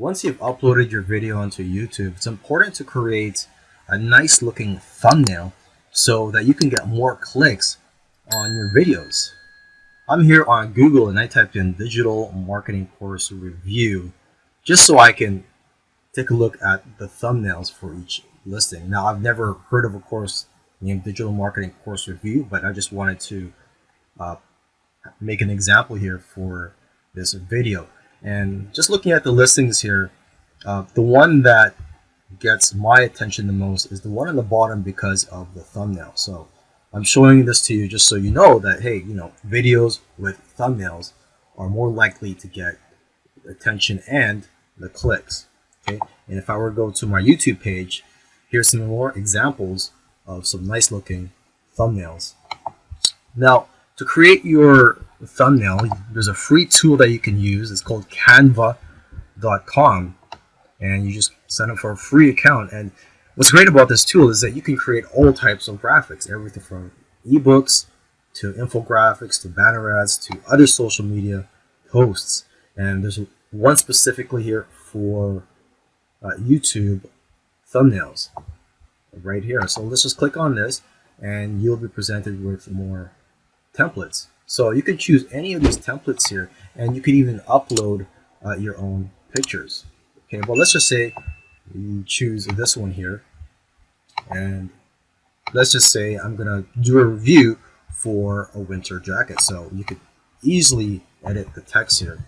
once you've uploaded your video onto YouTube, it's important to create a nice looking thumbnail so that you can get more clicks on your videos. I'm here on Google and I typed in digital marketing course review just so I can take a look at the thumbnails for each listing. Now I've never heard of a course named digital marketing course review but I just wanted to uh, make an example here for this video. And just looking at the listings here, uh, the one that gets my attention the most is the one on the bottom because of the thumbnail. So I'm showing this to you just so you know that, hey, you know, videos with thumbnails are more likely to get attention and the clicks. Okay, and if I were to go to my YouTube page, here's some more examples of some nice looking thumbnails. Now, to create your thumbnail, there's a free tool that you can use. It's called canva.com and you just sign up for a free account. And what's great about this tool is that you can create all types of graphics, everything from ebooks to infographics to banner ads to other social media posts. And there's one specifically here for uh, YouTube thumbnails right here. So let's just click on this and you'll be presented with more templates. So you can choose any of these templates here and you can even upload uh, your own pictures. Okay, well let's just say you choose this one here and let's just say I'm gonna do a review for a winter jacket. So you could easily edit the text here.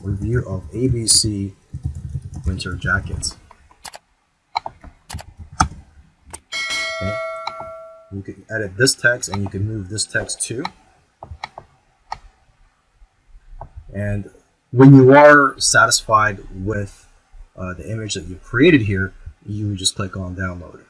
Review of ABC winter jackets. You can edit this text and you can move this text too. And when you are satisfied with uh, the image that you've created here, you just click on download.